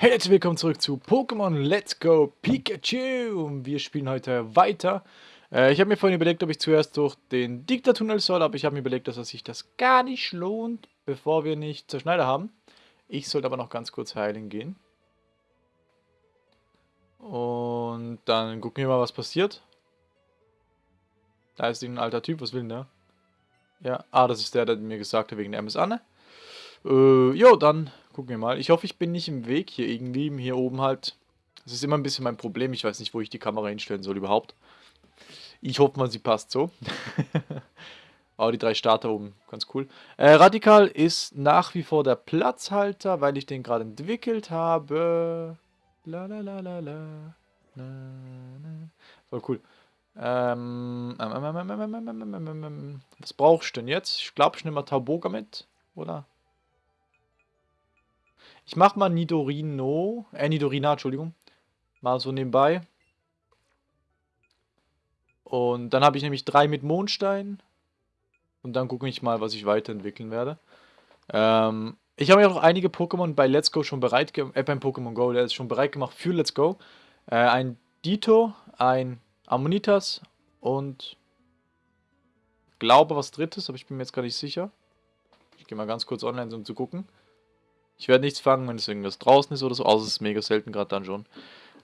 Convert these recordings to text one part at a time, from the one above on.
Herzlich willkommen zurück zu Pokémon Let's Go Pikachu. Wir spielen heute weiter. Äh, ich habe mir vorhin überlegt, ob ich zuerst durch den Diktaturtunnel soll, aber ich habe mir überlegt, dass sich das gar nicht lohnt, bevor wir nicht Zerschneider haben. Ich sollte aber noch ganz kurz heilen gehen. Und dann gucken wir mal, was passiert. Da ist ein alter Typ, was will der? Ja, ah, das ist der, der mir gesagt hat, wegen der MS Anne. Äh, jo, dann gucken wir mal. Ich hoffe, ich bin nicht im Weg hier irgendwie, hier oben halt. Das ist immer ein bisschen mein Problem. Ich weiß nicht, wo ich die Kamera hinstellen soll überhaupt. Ich hoffe mal, sie passt so. Aber die drei Starter oben, ganz cool. Äh, Radikal ist nach wie vor der Platzhalter, weil ich den gerade entwickelt habe. La la la la la. Voll cool. Ähm, was brauchst du denn jetzt? Ich glaube, ich nehme mal Tauboga mit, oder? Ich mache mal Nidorino, äh, Nidorina, Entschuldigung. Mal so nebenbei. Und dann habe ich nämlich drei mit Mondstein. Und dann gucke ich mal, was ich weiterentwickeln werde. Ähm, ich habe ja auch einige Pokémon bei Let's Go schon bereit gemacht, äh, beim Pokémon Go, der ist schon bereit gemacht für Let's Go. Äh, ein Dito, ein Ammonitas und glaube was drittes, aber ich bin mir jetzt gar nicht sicher. Ich gehe mal ganz kurz online, um zu gucken. Ich werde nichts fangen, wenn es irgendwas draußen ist oder so, außer es ist mega selten gerade dann schon.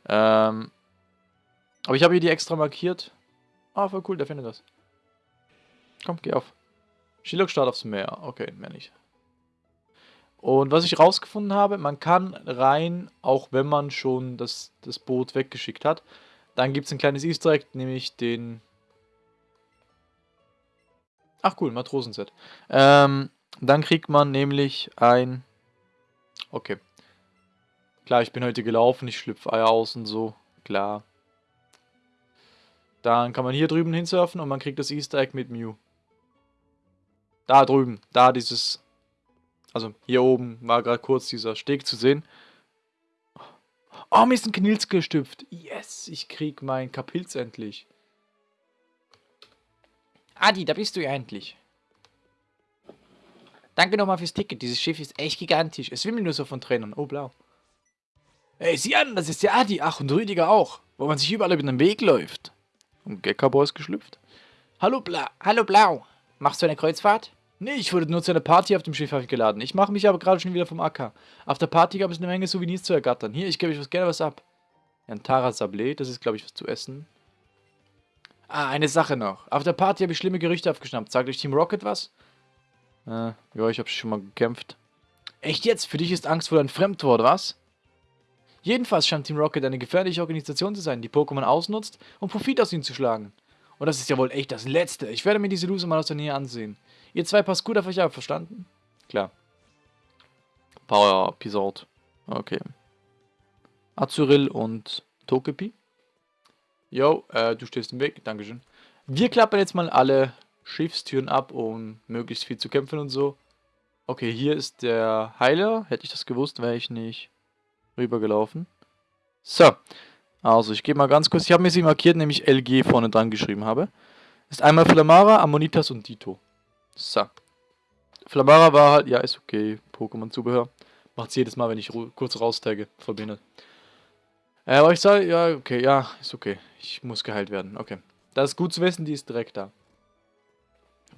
Ähm, aber ich habe hier die extra markiert. Ah, voll cool, der findet das. Komm, geh auf. Schillock start aufs Meer. Okay, mehr nicht. Und was ich rausgefunden habe, man kann rein, auch wenn man schon das, das Boot weggeschickt hat. Dann gibt es ein kleines Easter Egg, nämlich den... Ach cool, Matrosenset. Ähm, dann kriegt man nämlich ein Okay. Klar, ich bin heute gelaufen, ich schlüpfe Eier aus und so. Klar. Dann kann man hier drüben hinsurfen und man kriegt das Easter Egg mit Mew. Da drüben, da dieses... Also hier oben war gerade kurz dieser Steg zu sehen. Oh, mir ist ein Knilz gestüpft. Yes, ich krieg mein Kapilz endlich. Adi, da bist du ja endlich. Danke nochmal fürs Ticket. Dieses Schiff ist echt gigantisch. Es wimmelt nur so von Tränen. Oh, blau. Hey, sieh an, das ist der Adi. Ach, und Rüdiger auch. Wo man sich überall über den Weg läuft. Und Gekabo ist geschlüpft. Hallo, Bla Hallo, Blau. Machst du eine Kreuzfahrt? Nee, ich wurde nur zu einer Party auf dem Schiff geladen. Ich mache mich aber gerade schon wieder vom Acker. Auf der Party gab es eine Menge Souvenirs zu ergattern. Hier, ich gebe euch was gerne was ab. Ein Tara Sablé, das ist, glaube ich, was zu essen. Ah, eine Sache noch. Auf der Party habe ich schlimme Gerüchte aufgeschnappt. Sagt euch Team Rocket was? Äh, ja, ich habe schon mal gekämpft. Echt jetzt? Für dich ist Angst wohl ein Fremdwort, was? Jedenfalls scheint Team Rocket eine gefährliche Organisation zu sein, die Pokémon ausnutzt, um Profit aus ihnen zu schlagen. Und das ist ja wohl echt das Letzte. Ich werde mir diese Loser mal aus der Nähe ansehen. Ihr zwei passt gut auf euch auf, verstanden? Klar. Power, Peace. Okay. Azuril und Togepi. Jo, äh, du stehst im Weg. Dankeschön. Wir klappern jetzt mal alle Schiffstüren ab, um möglichst viel zu kämpfen und so. Okay, hier ist der Heiler. Hätte ich das gewusst, wäre ich nicht rübergelaufen. So, also ich gehe mal ganz kurz. Ich habe mir sie markiert, nämlich LG vorne dran geschrieben habe. Ist einmal Flamara, Ammonitas und Dito. So. Flamara war halt, ja, ist okay. Pokémon-Zubehör. Macht's jedes Mal, wenn ich kurz raustagge, verbinde. Äh, aber ich sage, ja, okay, ja, ist okay. Ich muss geheilt werden, okay. Das ist gut zu wissen, die ist direkt da.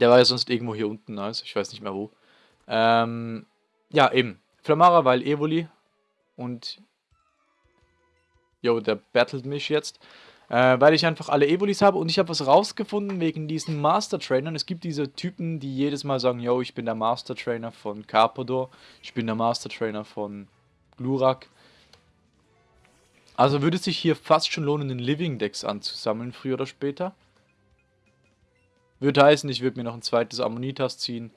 Der war ja sonst irgendwo hier unten, also ich weiß nicht mehr wo. Ähm, ja, eben. Flamara, weil Evoli und Jo, der battelt mich jetzt. Äh, weil ich einfach alle Evolis habe und ich habe was rausgefunden wegen diesen Master Trainern. Es gibt diese Typen, die jedes Mal sagen, yo, ich bin der Master Trainer von Carpador, ich bin der Master Trainer von Glurak. Also würde es sich hier fast schon lohnen, den Living Decks anzusammeln, früher oder später. Würde heißen, ich würde mir noch ein zweites Ammonitas ziehen.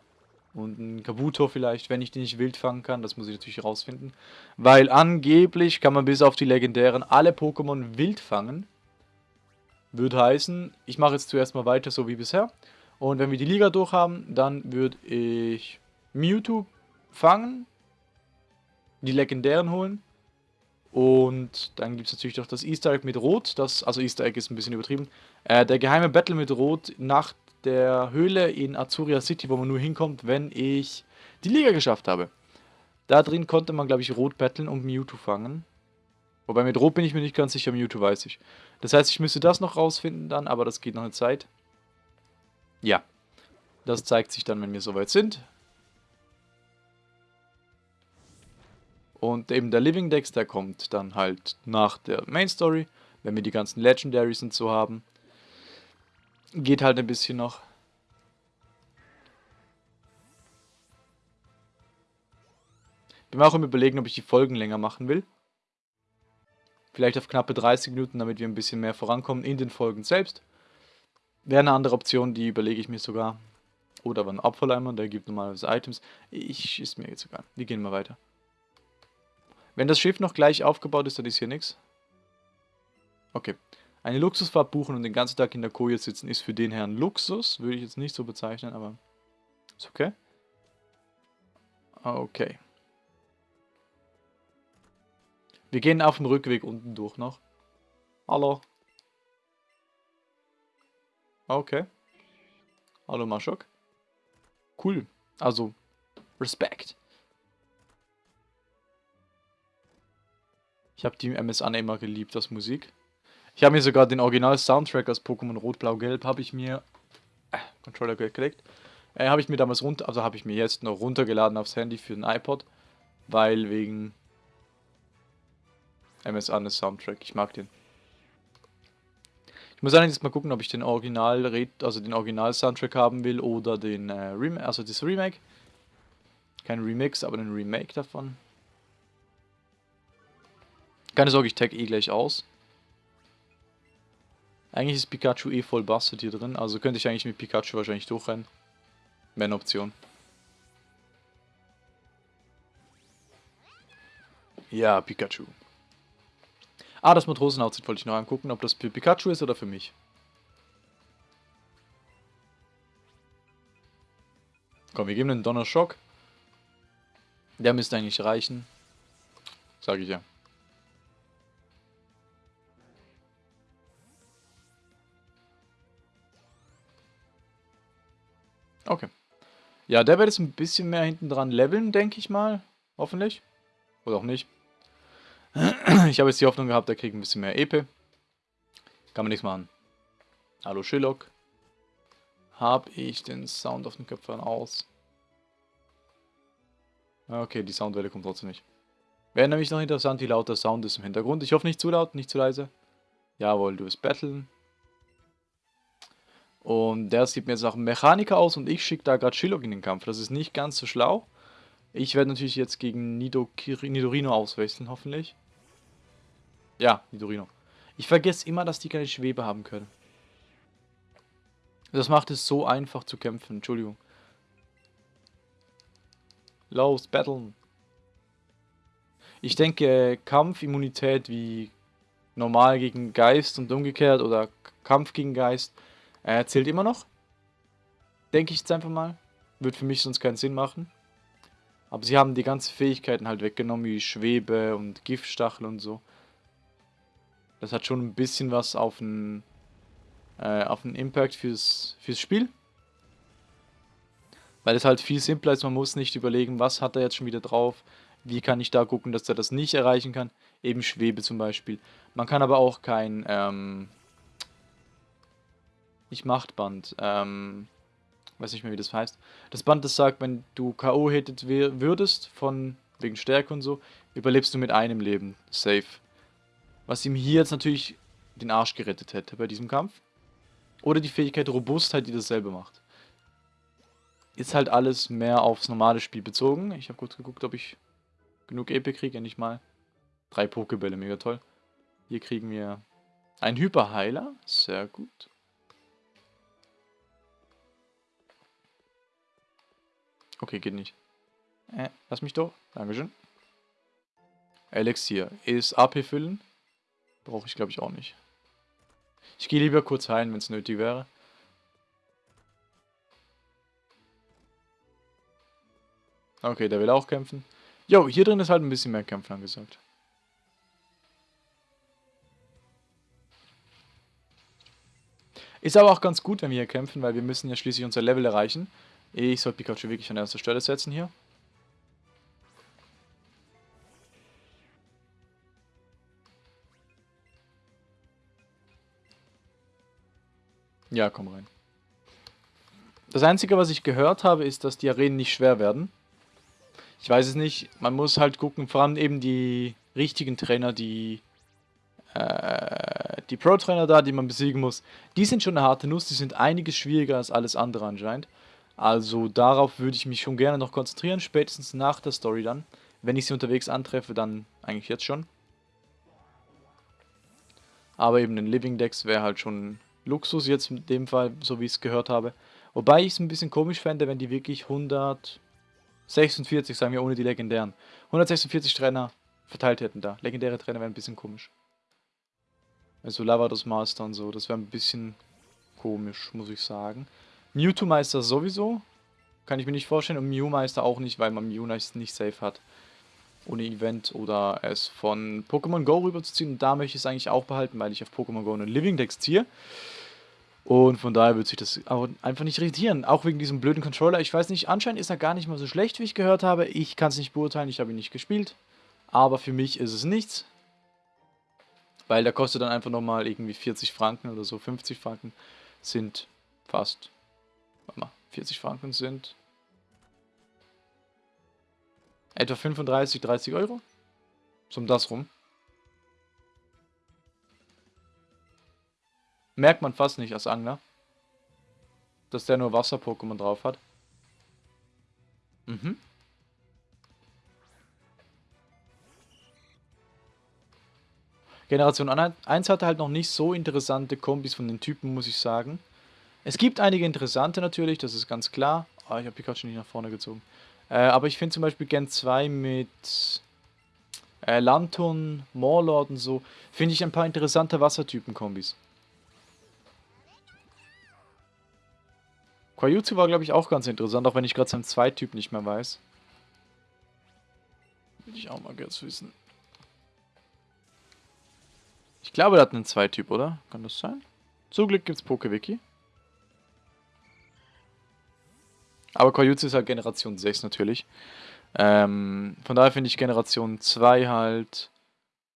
Und ein Kabuto vielleicht, wenn ich den nicht wild fangen kann. Das muss ich natürlich rausfinden. Weil angeblich kann man bis auf die legendären alle Pokémon wild fangen. Würde heißen, ich mache jetzt zuerst mal weiter so wie bisher. Und wenn wir die Liga durch haben, dann würde ich Mewtwo fangen. Die legendären holen. Und dann gibt es natürlich noch das Easter Egg mit Rot. Das, also Easter Egg ist ein bisschen übertrieben. Äh, der geheime Battle mit Rot nach der Höhle in Azuria City, wo man nur hinkommt, wenn ich die Liga geschafft habe. Da drin konnte man, glaube ich, Rot battlen und Mewtwo fangen. Wobei mit Rot bin ich mir nicht ganz sicher, Mewtwo weiß ich. Das heißt, ich müsste das noch rausfinden dann, aber das geht noch eine Zeit. Ja. Das zeigt sich dann, wenn wir soweit sind. Und eben der Living Dex, der kommt dann halt nach der Main Story, wenn wir die ganzen Legendaries und so haben. Geht halt ein bisschen noch. Bin mir auch im Überlegen, ob ich die Folgen länger machen will. Vielleicht auf knappe 30 Minuten, damit wir ein bisschen mehr vorankommen in den Folgen selbst. Wäre eine andere Option, die überlege ich mir sogar. Oder aber ein Abfalleimer, der gibt normalerweise Items. Ich, ist mir jetzt egal. Wir gehen mal weiter. Wenn das Schiff noch gleich aufgebaut ist, dann ist hier nichts. Okay. Eine Luxusfahrt buchen und den ganzen Tag in der Koje sitzen ist für den Herrn Luxus. Würde ich jetzt nicht so bezeichnen, aber ist okay. Okay. Wir gehen auf dem Rückweg unten durch noch. Hallo. Okay. Hallo Maschok. Cool. Also, Respekt. Ich habe die MSN immer geliebt, das Musik. Ich habe mir sogar den Original-Soundtrack aus Pokémon Rot, Blau, Gelb, habe ich mir... Äh, Controller geklickt. Äh, habe ich mir damals runter... Also habe ich mir jetzt noch runtergeladen aufs Handy für den iPod. Weil wegen... MSN ist Soundtrack. Ich mag den. Ich muss allerdings mal gucken, ob ich den Original, also den Original-Soundtrack haben will oder den äh, Remake, also das Remake. Kein Remix, aber den Remake davon. Keine Sorge, ich tag eh gleich aus. Eigentlich ist Pikachu eh voll busted hier drin, also könnte ich eigentlich mit Pikachu wahrscheinlich durchrennen. Wäre eine Option. Ja, Pikachu. Ah, das Matrosen-Outfit wollte ich noch angucken, ob das für Pikachu ist oder für mich. Komm, wir geben den Donnerschock. Der müsste eigentlich reichen. Sage ich ja. Okay. Ja, der wird jetzt ein bisschen mehr hinten dran leveln, denke ich mal. Hoffentlich. Oder auch nicht. Ich habe jetzt die Hoffnung gehabt, der kriegt ein bisschen mehr EP. Kann man nichts machen. Hallo Shillock. Habe ich den Sound auf den Köpfern aus? Okay, die Soundwelle kommt trotzdem nicht. Wäre nämlich noch interessant, wie laut der Sound ist im Hintergrund. Ich hoffe nicht zu laut, nicht zu leise. Jawohl, du bist Battlen. Und der sieht mir jetzt nach einem Mechaniker aus und ich schicke da gerade Shillock in den Kampf. Das ist nicht ganz so schlau. Ich werde natürlich jetzt gegen Nido Nidorino auswechseln, hoffentlich. Ja, Nidorino. Ich vergesse immer, dass die keine Schwebe haben können. Das macht es so einfach zu kämpfen. Entschuldigung. Los, battlen. Ich denke, Kampfimmunität wie normal gegen Geist und umgekehrt oder Kampf gegen Geist er zählt immer noch. Denke ich jetzt einfach mal. Wird für mich sonst keinen Sinn machen. Aber sie haben die ganzen Fähigkeiten halt weggenommen, wie Schwebe und Giftstachel und so. Das hat schon ein bisschen was auf den, äh, auf den Impact fürs, fürs Spiel. Weil es halt viel simpler ist, man muss nicht überlegen, was hat er jetzt schon wieder drauf, wie kann ich da gucken, dass er das nicht erreichen kann. Eben Schwebe zum Beispiel. Man kann aber auch kein, ähm, nicht Machtband, ähm, weiß nicht mehr, wie das heißt. Das Band, das sagt, wenn du K.O. hittet würdest, von wegen Stärke und so, überlebst du mit einem Leben. Safe. Was ihm hier jetzt natürlich den Arsch gerettet hätte bei diesem Kampf. Oder die Fähigkeit Robustheit, die dasselbe macht. Ist halt alles mehr aufs normale Spiel bezogen. Ich habe kurz geguckt, ob ich genug EP kriege. Endlich mal. Drei Pokebälle, mega toll. Hier kriegen wir einen Hyperheiler. Sehr gut. Okay, geht nicht. Äh, lass mich doch. Dankeschön. Elixier. Ist AP füllen? Brauche ich, glaube ich, auch nicht. Ich gehe lieber kurz heilen, wenn es nötig wäre. Okay, der will auch kämpfen. Jo, hier drin ist halt ein bisschen mehr Kämpfen angesagt. Ist aber auch ganz gut, wenn wir hier kämpfen, weil wir müssen ja schließlich unser Level erreichen. Ich soll Pikachu wirklich an erster Stelle setzen hier. Ja, komm rein. Das Einzige, was ich gehört habe, ist, dass die Arenen nicht schwer werden. Ich weiß es nicht. Man muss halt gucken, vor allem eben die richtigen Trainer, die äh, die Pro-Trainer da, die man besiegen muss. Die sind schon eine harte Nuss, die sind einiges schwieriger als alles andere anscheinend. Also darauf würde ich mich schon gerne noch konzentrieren, spätestens nach der Story dann. Wenn ich sie unterwegs antreffe, dann eigentlich jetzt schon. Aber eben ein Living Dex wäre halt schon Luxus jetzt in dem Fall, so wie ich es gehört habe. Wobei ich es ein bisschen komisch fände, wenn die wirklich 146, sagen wir ohne die legendären, 146 Trainer verteilt hätten da. Legendäre Trainer wären ein bisschen komisch. Also Lavados Master und so, das wäre ein bisschen komisch, muss ich sagen. Mewtwo Meister sowieso, kann ich mir nicht vorstellen. Und Mew Meister auch nicht, weil man Mew nicht safe hat. Ohne Event oder es von Pokémon Go rüberzuziehen. Und da möchte ich es eigentlich auch behalten, weil ich auf Pokémon Go einen Living Dex ziehe. Und von daher wird sich das einfach nicht irritieren. Auch wegen diesem blöden Controller. Ich weiß nicht, anscheinend ist er gar nicht mal so schlecht, wie ich gehört habe. Ich kann es nicht beurteilen, ich habe ihn nicht gespielt. Aber für mich ist es nichts. Weil der kostet dann einfach nochmal irgendwie 40 Franken oder so. 50 Franken sind fast. Warte mal, 40 Franken sind etwa 35, 30 Euro. So um das rum. Merkt man fast nicht als Angler. Dass der nur Wasser-Pokémon drauf hat. Mhm. Generation 1 hatte halt noch nicht so interessante Kombis von den Typen, muss ich sagen. Es gibt einige interessante natürlich, das ist ganz klar. Ah, ich habe Pikachu nicht nach vorne gezogen. Äh, aber ich finde zum Beispiel Gen 2 mit äh, Lanton, Morlord und so, finde ich ein paar interessante Wassertypen-Kombis. Quajutsu war, glaube ich, auch ganz interessant, auch wenn ich gerade seinen Zweityp nicht mehr weiß. Will ich auch mal ganz wissen. Ich glaube, er hat einen Zweityp, oder? Kann das sein? Zum Glück gibt es Pokewiki. Aber Koyutsu ist halt Generation 6 natürlich. Ähm, von daher finde ich Generation 2 halt...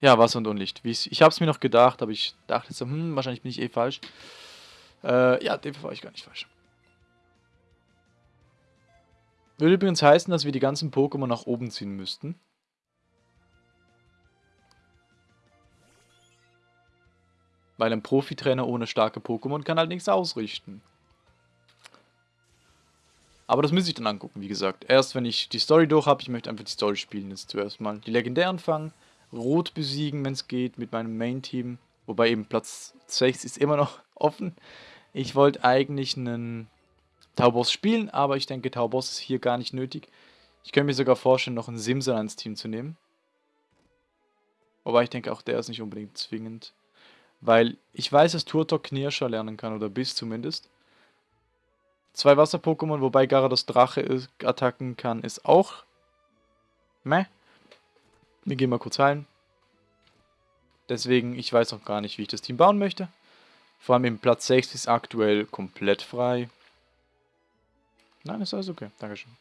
Ja, Wasser und Unlicht. Ich, ich habe es mir noch gedacht, aber ich dachte so, hm, wahrscheinlich bin ich eh falsch. Äh, ja, dem war ich gar nicht falsch. Würde übrigens heißen, dass wir die ganzen Pokémon nach oben ziehen müssten. Weil ein Profitrainer ohne starke Pokémon kann halt nichts ausrichten. Aber das müsste ich dann angucken, wie gesagt. Erst wenn ich die Story durch habe, ich möchte einfach die Story spielen jetzt zuerst mal. Die Legendären fangen, Rot besiegen, wenn es geht, mit meinem Main-Team. Wobei eben Platz 6 ist immer noch offen. Ich wollte eigentlich einen Tauboss spielen, aber ich denke, Tauboss ist hier gar nicht nötig. Ich könnte mir sogar vorstellen, noch einen Simsel ins Team zu nehmen. Wobei ich denke, auch der ist nicht unbedingt zwingend. Weil ich weiß, dass Turtok Knirscher lernen kann, oder bis zumindest. Zwei Wasser-Pokémon, wobei Garados Drache ist, attacken kann, ist auch meh. Wir gehen mal kurz rein. Deswegen, ich weiß noch gar nicht, wie ich das Team bauen möchte. Vor allem im Platz 6 ist aktuell komplett frei. Nein, ist alles okay. Dankeschön.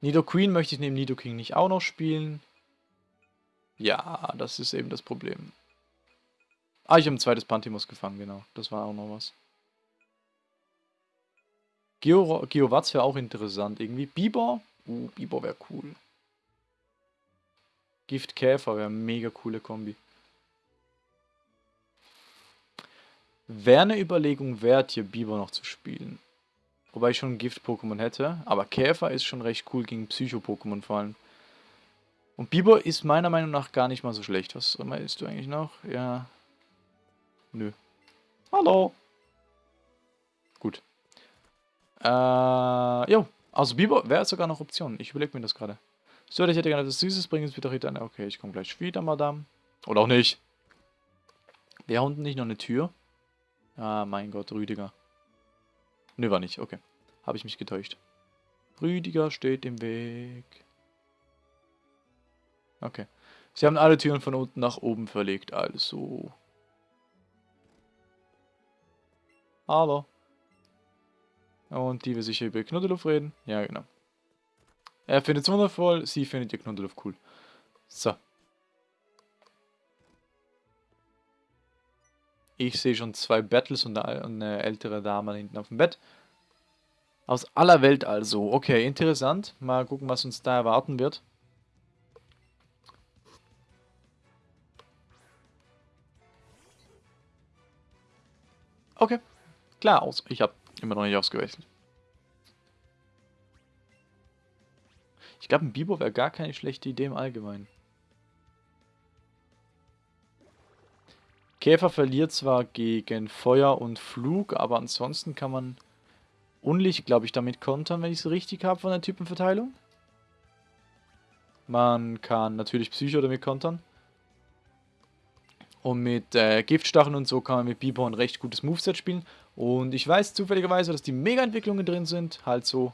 Nido Queen möchte ich neben Nido King nicht auch noch spielen. Ja, das ist eben das Problem. Ah, ich habe ein zweites Pantimus gefangen, genau. Das war auch noch was. Geo, Geowatz wäre auch interessant irgendwie. Biber? Uh, Biber wäre cool. Giftkäfer wäre mega coole Kombi. Wäre eine Überlegung wert, hier Biber noch zu spielen. Wobei ich schon Gift-Pokémon hätte. Aber Käfer ist schon recht cool gegen Psycho-Pokémon vor allem. Und Biber ist meiner Meinung nach gar nicht mal so schlecht. Was meinst du eigentlich noch? Ja. Nö. Hallo. Gut. Äh, jo. Also Biber wäre sogar noch Option. Ich überlege mir das gerade. So, ich hätte gerne etwas Süßes, bringen es wieder rein. Okay, ich komme gleich wieder, Madame. Oder auch nicht. Wäre unten nicht noch eine Tür? Ah, mein Gott, Rüdiger. Nö, war nicht. Okay. Habe ich mich getäuscht. Rüdiger steht im Weg. Okay. Sie haben alle Türen von unten nach oben verlegt, also. Aber. Und die will sicher über Knuddeluff reden. Ja, genau. Er findet es wundervoll, sie findet ihr Knuddeluff cool. So. Ich sehe schon zwei Battles und eine ältere Dame hinten auf dem Bett. Aus aller Welt also. Okay, interessant. Mal gucken, was uns da erwarten wird. Okay. Klar aus. Ich habe immer noch nicht ausgewechselt. Ich glaube, ein Bibo wäre gar keine schlechte Idee im Allgemeinen. Käfer verliert zwar gegen Feuer und Flug, aber ansonsten kann man Unlicht, glaube ich, damit kontern, wenn ich es richtig habe von der Typenverteilung. Man kann natürlich Psycho damit kontern. Und mit äh, Giftstacheln und so kann man mit Biber ein recht gutes Moveset spielen. Und ich weiß zufälligerweise, dass die Mega-Entwicklungen drin sind, halt so.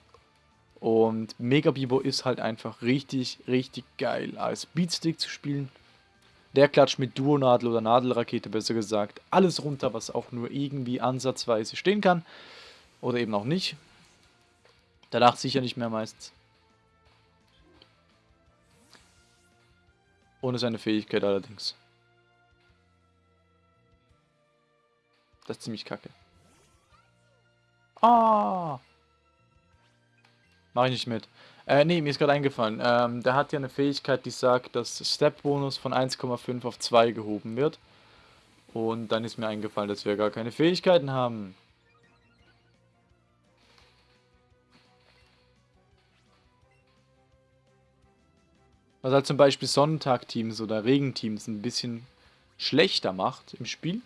Und Mega Bibo ist halt einfach richtig, richtig geil als Beatstick zu spielen. Der klatscht mit Duo-Nadel oder Nadelrakete, besser gesagt, alles runter, was auch nur irgendwie ansatzweise stehen kann. Oder eben auch nicht. Danach sicher nicht mehr meistens. Ohne seine Fähigkeit allerdings. Das ist ziemlich kacke. Ah! Mach ich nicht mit. Äh, nee, mir ist gerade eingefallen. Ähm, der hat ja eine Fähigkeit, die sagt, dass Step-Bonus von 1,5 auf 2 gehoben wird. Und dann ist mir eingefallen, dass wir gar keine Fähigkeiten haben. Was halt zum Beispiel Sonnentag-Teams oder Regenteams ein bisschen schlechter macht im Spiel.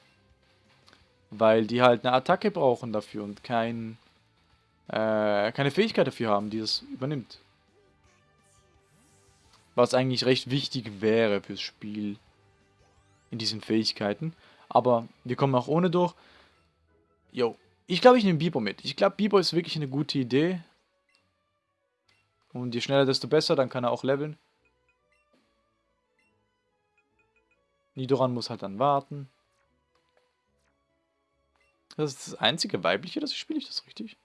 Weil die halt eine Attacke brauchen dafür und kein, äh, keine Fähigkeit dafür haben, die das übernimmt. Was eigentlich recht wichtig wäre fürs Spiel in diesen Fähigkeiten. Aber wir kommen auch ohne durch. Jo, ich glaube, ich nehme Bibo mit. Ich glaube, Bibo ist wirklich eine gute Idee. Und je schneller, desto besser, dann kann er auch leveln. Nidoran muss halt dann warten. Das ist das einzige weibliche, das spiele, ich das richtig?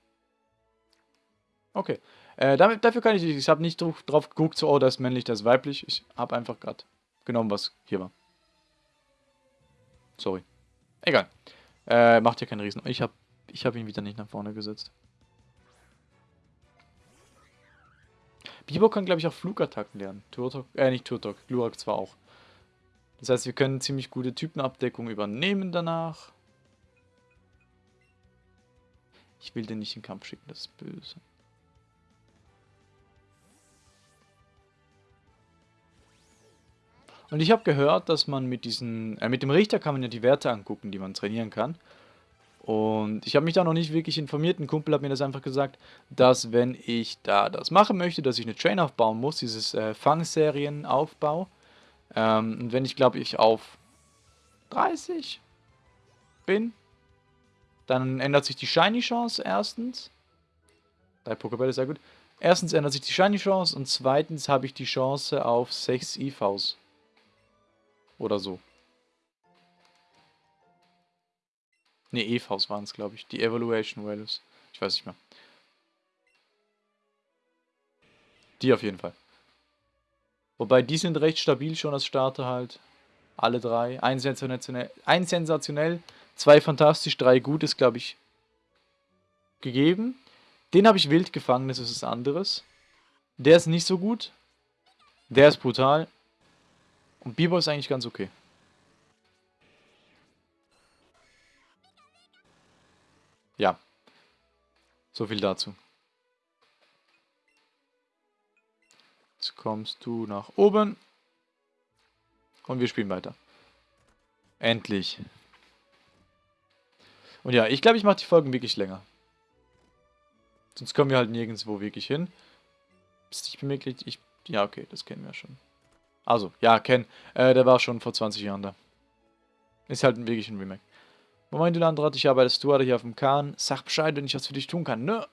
Okay. Äh, damit, dafür kann ich nicht. Ich habe nicht drauf, drauf geguckt, so, oh, das ist männlich, das ist weiblich. Ich habe einfach gerade genommen, was hier war. Sorry. Egal. Äh, macht ja keinen Riesen. Ich habe ich hab ihn wieder nicht nach vorne gesetzt. Bibo kann, glaube ich, auch Flugattacken lernen. Turtok, äh, nicht Turtok, Glurak zwar auch. Das heißt, wir können ziemlich gute Typenabdeckung übernehmen danach. Ich will den nicht in den Kampf schicken, das ist böse. Und ich habe gehört, dass man mit diesen, äh, mit dem Richter kann man ja die Werte angucken, die man trainieren kann. Und ich habe mich da noch nicht wirklich informiert. Ein Kumpel hat mir das einfach gesagt, dass wenn ich da das machen möchte, dass ich eine Train aufbauen muss, dieses äh, Fangserienaufbau, ähm, und wenn ich, glaube ich, auf 30 bin, dann ändert sich die Shiny-Chance erstens. Drei Pokébälle, sehr gut. Erstens ändert sich die Shiny-Chance und zweitens habe ich die Chance auf 6 IVs. Oder so. Ne, EVs waren es, glaube ich. Die Evaluation Values. Ich weiß nicht mehr. Die auf jeden Fall. Wobei die sind recht stabil schon als Starter halt. Alle drei. Ein sensationell, ein sensationell zwei fantastisch, drei gut ist, glaube ich, gegeben. Den habe ich wild gefangen, das ist was anderes. Der ist nicht so gut. Der ist brutal. Und Biber ist eigentlich ganz okay. Ja. So viel dazu. Jetzt kommst du nach oben. Und wir spielen weiter. Endlich. Und ja, ich glaube, ich mache die Folgen wirklich länger. Sonst kommen wir halt nirgendwo wirklich hin. Ich bin wirklich... Ich, ja, okay, das kennen wir schon. Also, ja, Ken. Äh, der war schon vor 20 Jahren da. Ist halt wirklich ein Remake. Moment, du Landrat, ich arbeite Steward hier auf dem Kahn. Sag Bescheid, wenn ich was für dich tun kann. Nö.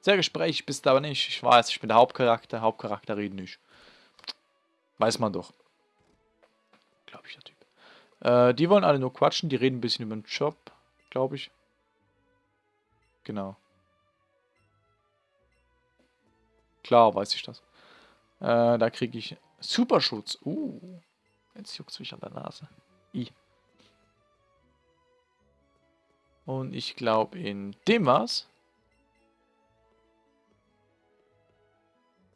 Sehr gesprächig bist du aber nicht. Ich weiß, ich bin der Hauptcharakter. Hauptcharakter reden nicht. Weiß man doch. Glaube ich, der Typ. Äh, die wollen alle nur quatschen. Die reden ein bisschen über den Job. Glaube ich. Genau. Klar, weiß ich das. Äh, da kriege ich Superschutz. Uh. Jetzt juckt es mich an der Nase. I. Und ich glaube, in dem war's.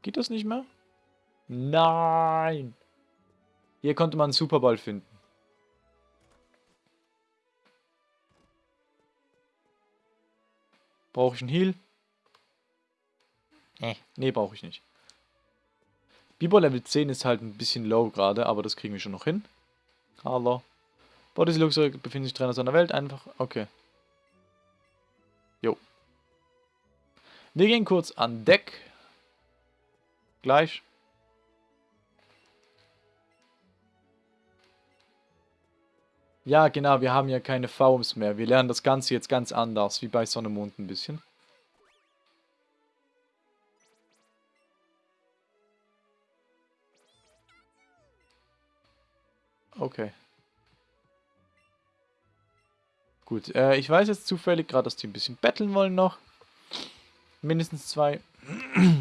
Geht das nicht mehr? Nein! Hier konnte man einen Superball finden. Brauche ich einen Heal? Nee. Nee, brauche ich nicht. Bibo Level 10 ist halt ein bisschen low gerade, aber das kriegen wir schon noch hin. Hallo. Body Luxury befindet sich drin aus einer Welt, einfach. Okay. Jo. Wir gehen kurz an Deck. Gleich. Ja, genau, wir haben ja keine Forms mehr. Wir lernen das Ganze jetzt ganz anders, wie bei Sonne Mond ein bisschen. Okay. Gut, äh, ich weiß jetzt zufällig gerade, dass die ein bisschen betteln wollen noch. Mindestens zwei.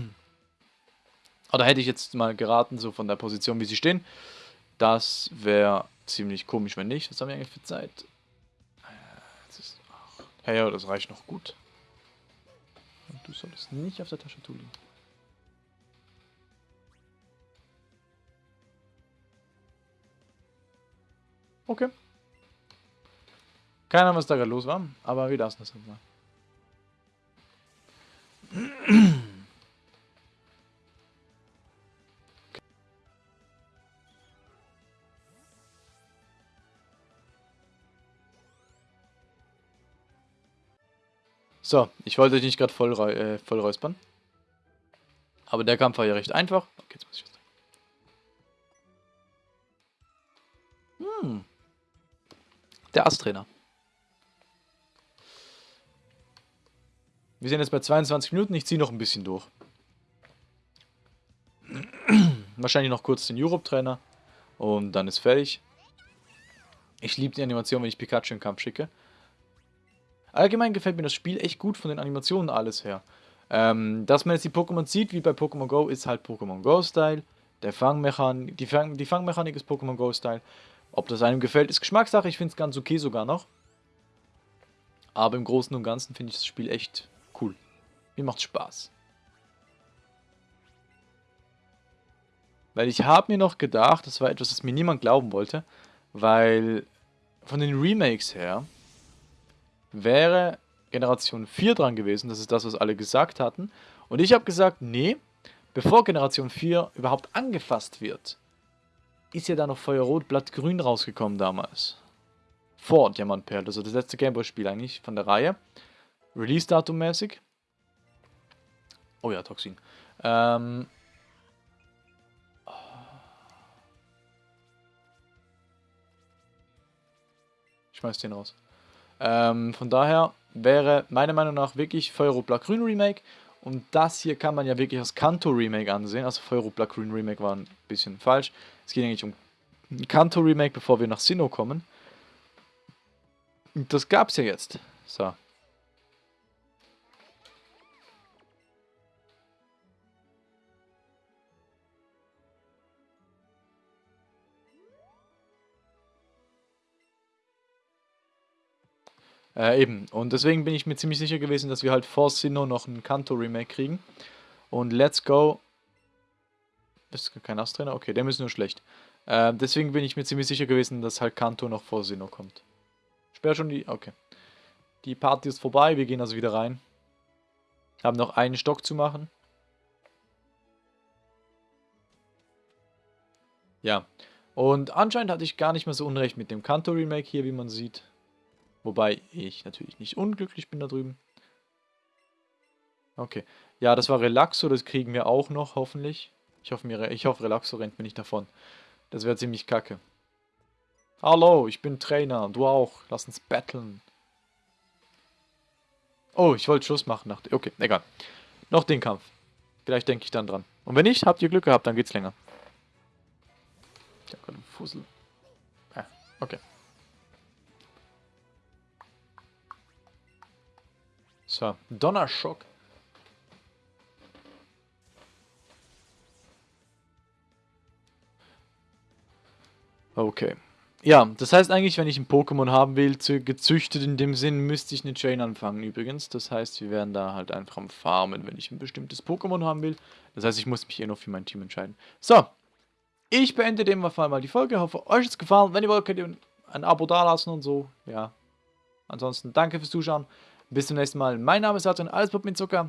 Oder hätte ich jetzt mal geraten, so von der Position, wie sie stehen. Das wäre ziemlich komisch, wenn nicht. Was haben wir eigentlich für Zeit? Äh, ist, ja, ja, das reicht noch gut. Und du solltest nicht auf der Tastatur liegen. Okay. Keine Ahnung, was da gerade los war, aber wir lassen das halt mal. So, ich wollte dich nicht gerade voll, äh, voll räuspern. Aber der Kampf war ja recht einfach. Okay, jetzt muss ich was Hm. Der Ass-Trainer. Wir sind jetzt bei 22 Minuten. Ich ziehe noch ein bisschen durch. Wahrscheinlich noch kurz den Europe-Trainer. Und dann ist fertig. Ich liebe die Animation, wenn ich Pikachu in den Kampf schicke. Allgemein gefällt mir das Spiel echt gut von den Animationen alles her. Ähm, dass man jetzt die Pokémon sieht, wie bei Pokémon Go, ist halt Pokémon Go-Style. Der Fangmechan die, Fang die Fangmechanik ist Pokémon Go-Style. Ob das einem gefällt, ist Geschmackssache. Ich finde es ganz okay sogar noch. Aber im Großen und Ganzen finde ich das Spiel echt cool. Mir macht Spaß. Weil ich habe mir noch gedacht, das war etwas, das mir niemand glauben wollte, weil von den Remakes her wäre Generation 4 dran gewesen. Das ist das, was alle gesagt hatten. Und ich habe gesagt, nee, bevor Generation 4 überhaupt angefasst wird, ist ja da noch Feuerrot, Blattgrün rausgekommen damals. Vor Diamantperl, also das letzte Gameboy-Spiel eigentlich von der Reihe. Release-Datum mäßig. Oh ja, Toxin. Ähm. Schmeiß den raus. Ähm, von daher wäre meiner Meinung nach wirklich Feuerrot Black Grün Remake. Und das hier kann man ja wirklich als Kanto Remake ansehen. Also Feuerrot Black Grün Remake war ein bisschen falsch. Es geht eigentlich um ein Kanto Remake, bevor wir nach Sinnoh kommen. Und das gab's ja jetzt. So. Äh, eben. Und deswegen bin ich mir ziemlich sicher gewesen, dass wir halt vor Sinnoh noch ein Kanto-Remake kriegen. Und Let's Go. Das ist kein Astrainer? Okay, der ist nur schlecht. Äh, deswegen bin ich mir ziemlich sicher gewesen, dass halt Kanto noch vor Sinnoh kommt. Sperr schon die. Okay. Die Party ist vorbei, wir gehen also wieder rein. Haben noch einen Stock zu machen. Ja. Und anscheinend hatte ich gar nicht mehr so unrecht mit dem Kanto-Remake hier, wie man sieht. Wobei ich natürlich nicht unglücklich bin da drüben. Okay. Ja, das war Relaxo, das kriegen wir auch noch, hoffentlich. Ich hoffe, mir, ich hoffe Relaxo rennt mir nicht davon. Das wäre ziemlich kacke. Hallo, ich bin Trainer, du auch. Lass uns battlen. Oh, ich wollte Schluss machen. Nach okay, egal. Noch den Kampf. Vielleicht denke ich dann dran. Und wenn nicht, habt ihr Glück gehabt, dann geht's länger. Ich hab gerade einen Fussel. Ah, okay. So, Donnerschock. Okay. ja, das heißt eigentlich, wenn ich ein Pokémon haben will, gezüchtet in dem Sinn, müsste ich eine Chain anfangen übrigens. Das heißt, wir werden da halt einfach am Farmen, wenn ich ein bestimmtes Pokémon haben will. Das heißt, ich muss mich eh noch für mein Team entscheiden. So, ich beende dem Fall mal die Folge. Hoffe, euch hat es gefallen. Wenn ihr wollt, könnt ihr ein Abo dalassen und so. Ja, ansonsten danke fürs Zuschauen. Bis zum nächsten Mal. Mein Name ist Adrian, alles Pop mit Zucker.